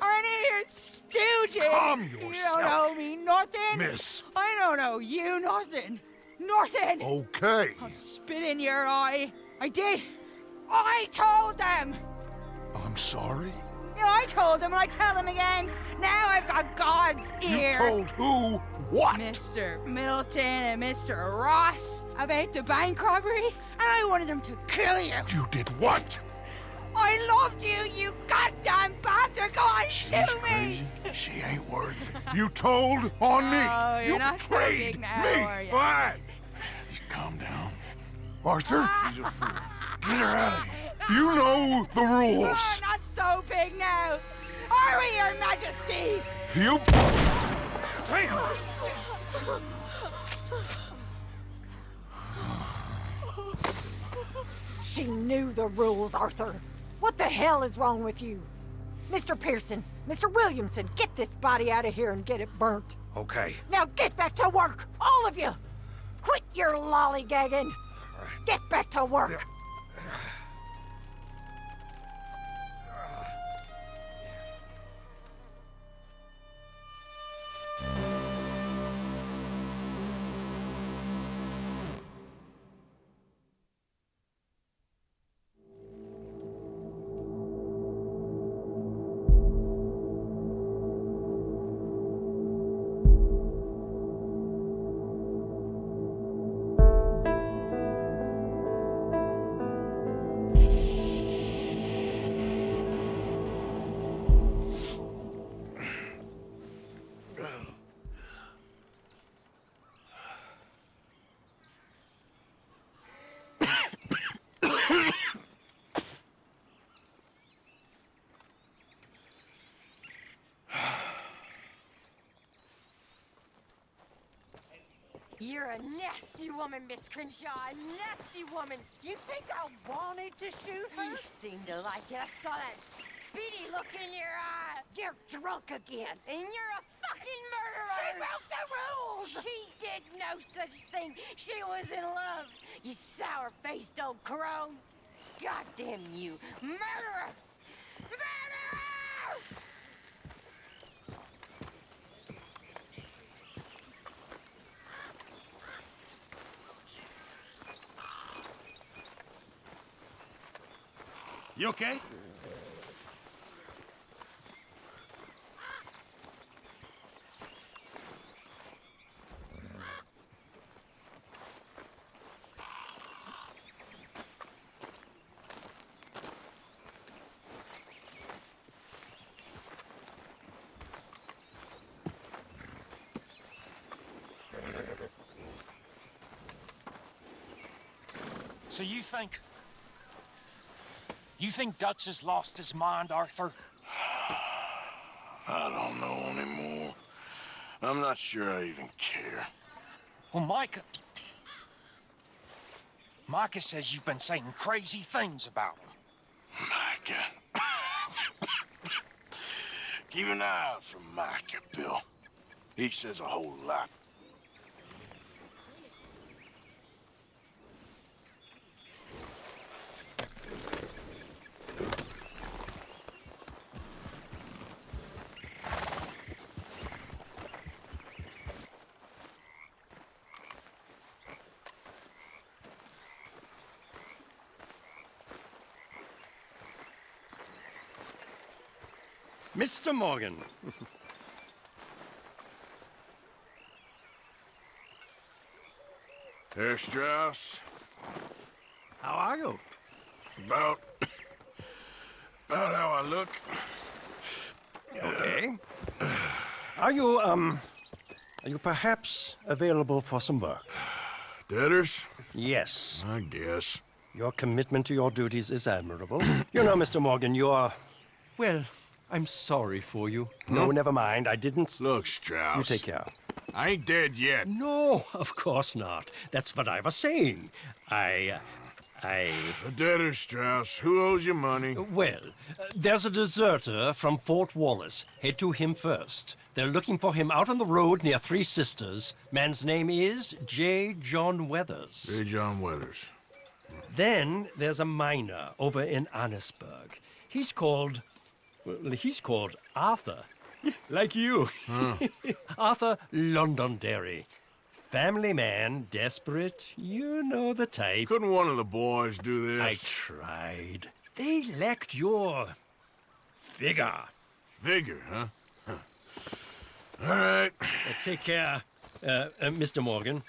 Or any of your stooges. Calm yourself. You don't yourself. know me nothing. Miss. I don't know you nothing. Nothing. Okay. I'll spit in your eye. I did. I told them. I'm sorry? Yeah, I told him and I tell him again. Now I've got God's ear. You told who What? Mr. Milton and Mr. Ross about the bank robbery, and I wanted them to kill you. You did what? I loved you, you goddamn bastard! Go on, shoot me! Crazy. She ain't worth it. You told on me. Oh, you're you not so betrayed big now, me. Why? Calm down. Arthur? (laughs) She's a fool. Get her out of here. You know the rules. You're not so big now. Are we, Your Majesty? You... Damn! She knew the rules, Arthur. What the hell is wrong with you? Mr. Pearson, Mr. Williamson, get this body out of here and get it burnt. Okay. Now get back to work, all of you! Quit your lollygagging! Get back to work! You're a nasty woman, Miss Grimshaw. A nasty woman. You think I wanted to shoot her? You seem to like it. I saw that speedy look in your eye. You're drunk again. And you're a fucking murderer. She broke the rules. She did no such thing. She was in love. You sour-faced old crone. Goddamn you. Murderer. Murderer! You okay? So you think... You think Dutch has lost his mind, Arthur? I don't know anymore. I'm not sure I even care. Well, Micah... Micah says you've been saying crazy things about him. Micah. (coughs) Keep an eye out for Micah, Bill. He says a whole lot. Mr. Morgan. Herr Strauss, How are you? about... about how I look. Okay. Are you, um... Are you perhaps available for some work? Debtors? Yes. I guess. Your commitment to your duties is admirable. you know, Mr. Morgan, you're... Well, I'm sorry for you. No, Hmm? never mind. I didn't... Look, Strauss. You take care. I ain't dead yet. No, of course not. That's what I was saying. I... uh, I... The debtor, Strauss. Who owes you money? Well, uh, there's a deserter from Fort Wallace. Head to him first. They're looking for him out on the road near Three Sisters. Man's name is J. John Weathers. J. John Weathers. Then there's a miner over in Annesburg. He's called... Well, he's called Arthur. (laughs) like you. (laughs) Arthur Londonderry. Family man, desperate, you know the type. Couldn't one of the boys do this? I tried. They lacked your... vigor. Vigor, huh? Huh. All right. take care. Uh, uh, Mr. Morgan.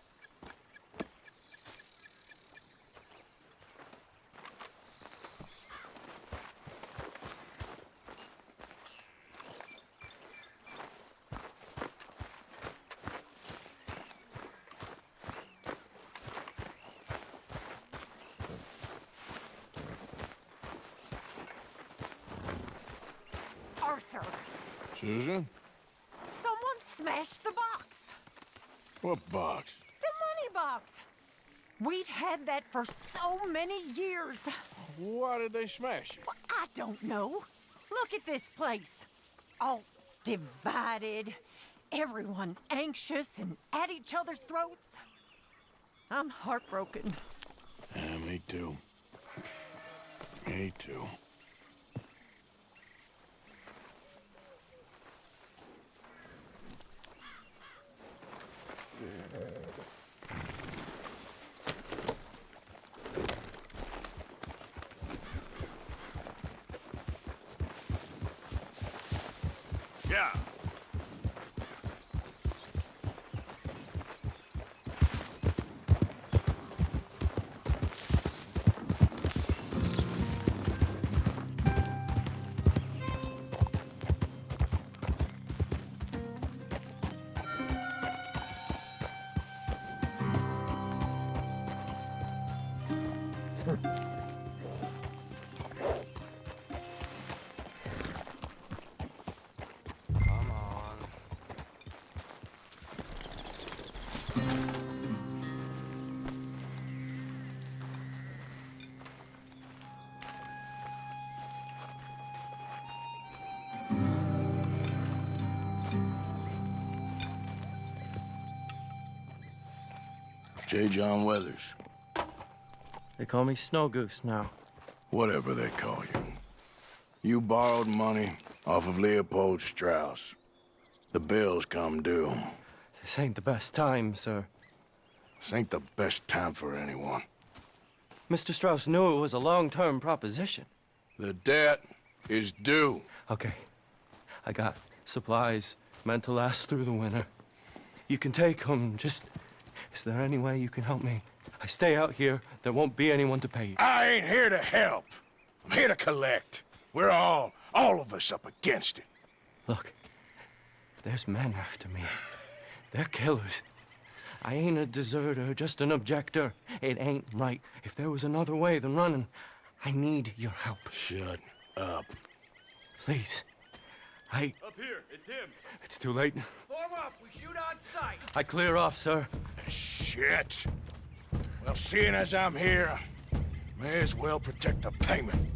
Susan? someone smashed the box. What box? The money box. We'd had that for so many years. Why did they smash it? I don't know. Look at this place. All divided. Everyone anxious and at each other's throats. I'm heartbroken. Yeah, me too. Me too. J. John Weathers. They call me Snow Goose now. Whatever they call you. You borrowed money off of Leopold Strauss. The bills come due. This ain't the best time, sir. This ain't the best time for anyone. Mr. Strauss knew it was a long-term proposition. The debt is due. Okay. I got supplies meant to last through the winter. You can take them. Just, there any way you can help me? I stay out here. There won't be anyone to pay you. I ain't here to help. I'm here to collect. We're all, all of us up against it. Look, there's men after me. They're killers. I ain't a deserter, just an objector. It ain't right. If there was another way than running, I need your help. Shut up. Please. I... Up here, it's him. It's too late. Form up, we shoot on sight. I clear off, sir. Shit. Well, seeing as I'm here, may as well protect the payment.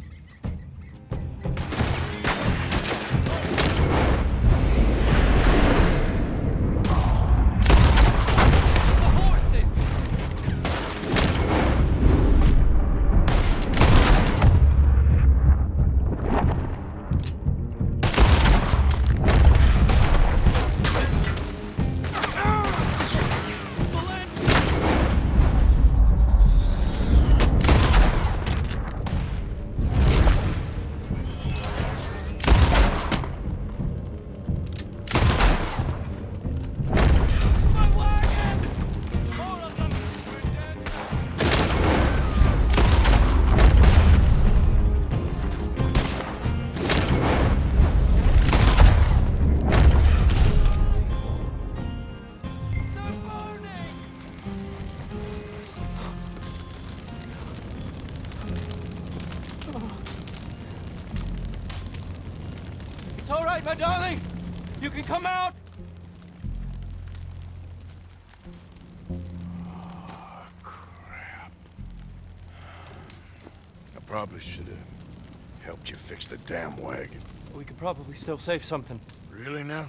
Probably still save something. Really now?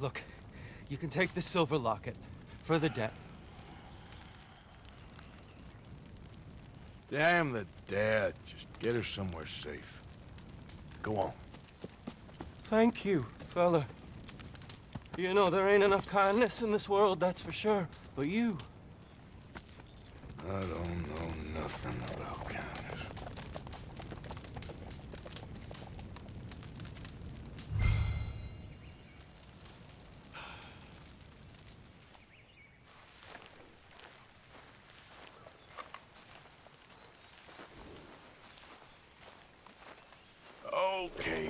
Look, you can take the silver locket for the debt. Damn the dad. Just get her somewhere safe. Go on. Thank you, fella. You know, there ain't enough kindness in this world, that's for sure. But you, I don't know nothing about kindness.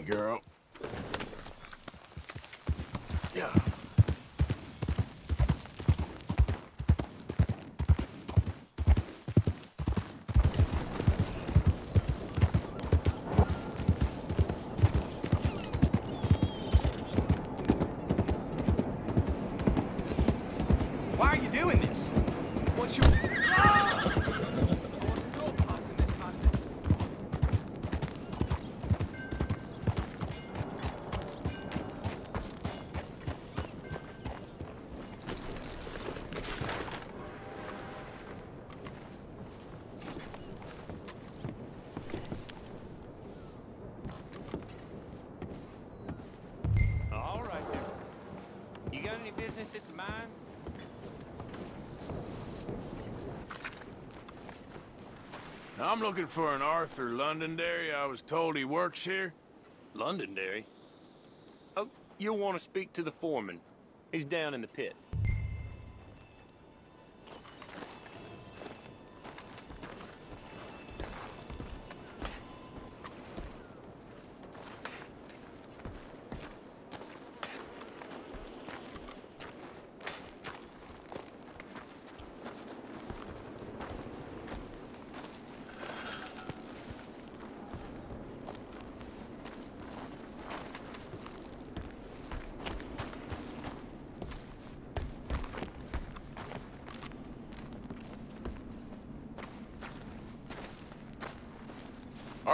Girl. I'm looking for an Arthur Londonderry. I was told he works here. Londonderry? Oh, you'll want to speak to the foreman. He's down in the pit.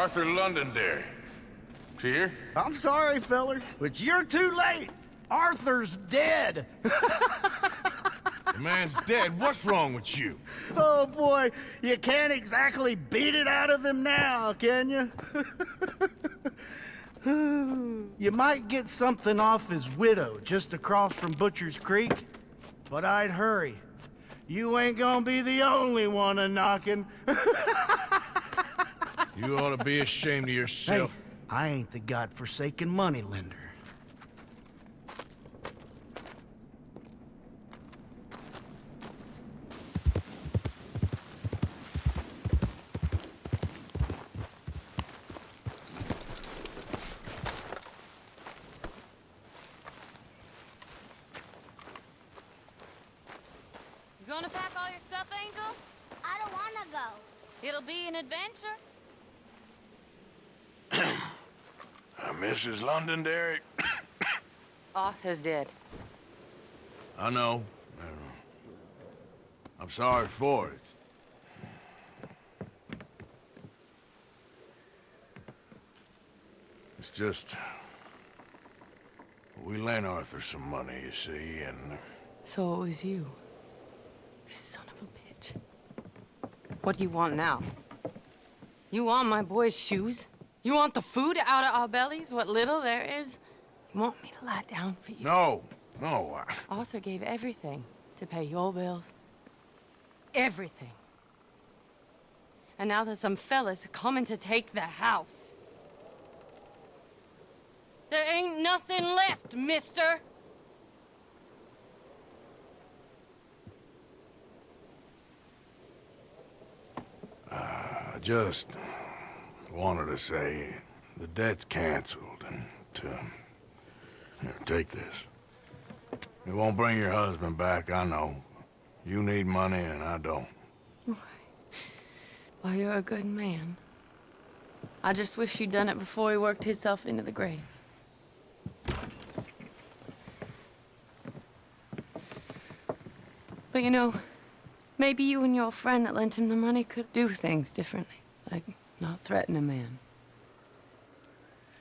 Arthur Londonderry. Is he here? I'm sorry, feller, but you're too late. Arthur's dead. The man's dead. What's wrong with you? Oh boy, you can't exactly beat it out of him now, can you? you might get something off his widow just across from Butcher's Creek, but I'd hurry. You ain't gonna be the only one a knocking. (laughs) You ought to be ashamed of yourself. Hey. I ain't the godforsaken moneylender. You gonna pack all your stuff, Angel? I don't want to go. It'll be an adventure. Uh, Mrs. Londonderry? Arthur's dead. I know. I know. I'm sorry for it. It's just... We lent Arthur some money, you see, and... Uh, so it was you. You son of a bitch. What do you want now? You want my boy's shoes? You want the food out of our bellies, what little there is? You want me to lie down for you? No, no. Arthur gave everything to pay your bills. Everything. And now there's some fellas coming to take the house. There ain't nothing left, mister. I just wanted to say the debt's canceled and to... Here, take this. It won't bring your husband back, I know. You need money and I don't. Well, you're a good man. I just wish you'd done it before he worked himself into the grave. But you know, maybe you and your friend that lent him the money could do things differently. Like, not threaten a man.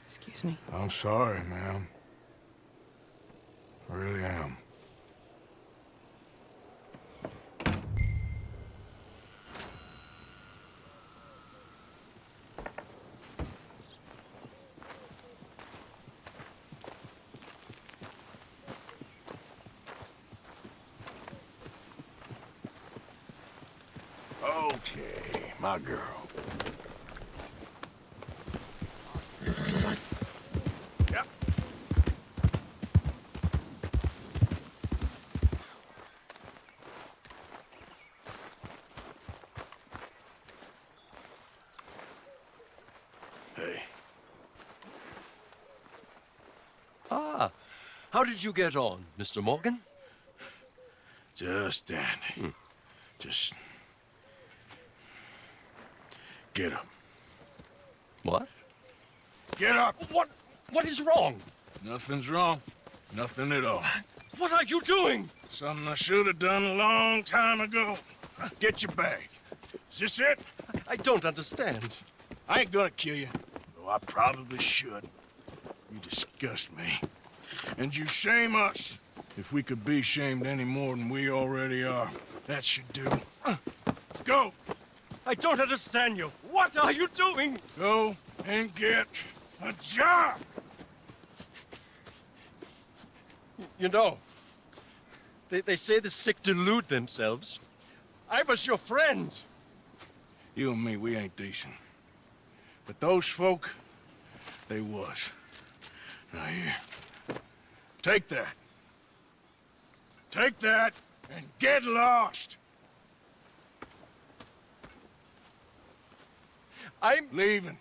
Excuse me. I'm sorry, ma'am. I really am. Okay, my girl. Yep. Hey. How did you get on, Mr. Morgan? Just dandy. Hmm. Just get up. What? Get up. What? What is wrong? Nothing's wrong. Nothing at all. What are you doing? Something I should have done a long time ago. Get your bag. Is this it? I don't understand. I ain't gonna kill you, though I probably should. You disgust me. And you shame us. If we could be shamed any more than we already are, that should do. (clears throat) Go! I don't understand you. What are you doing? Go and get a job! You know, they, they say the sick delude themselves. I was your friend. You and me, we ain't decent. But those folk, they was. Now here, take that. Take that and get lost! I'm leaving.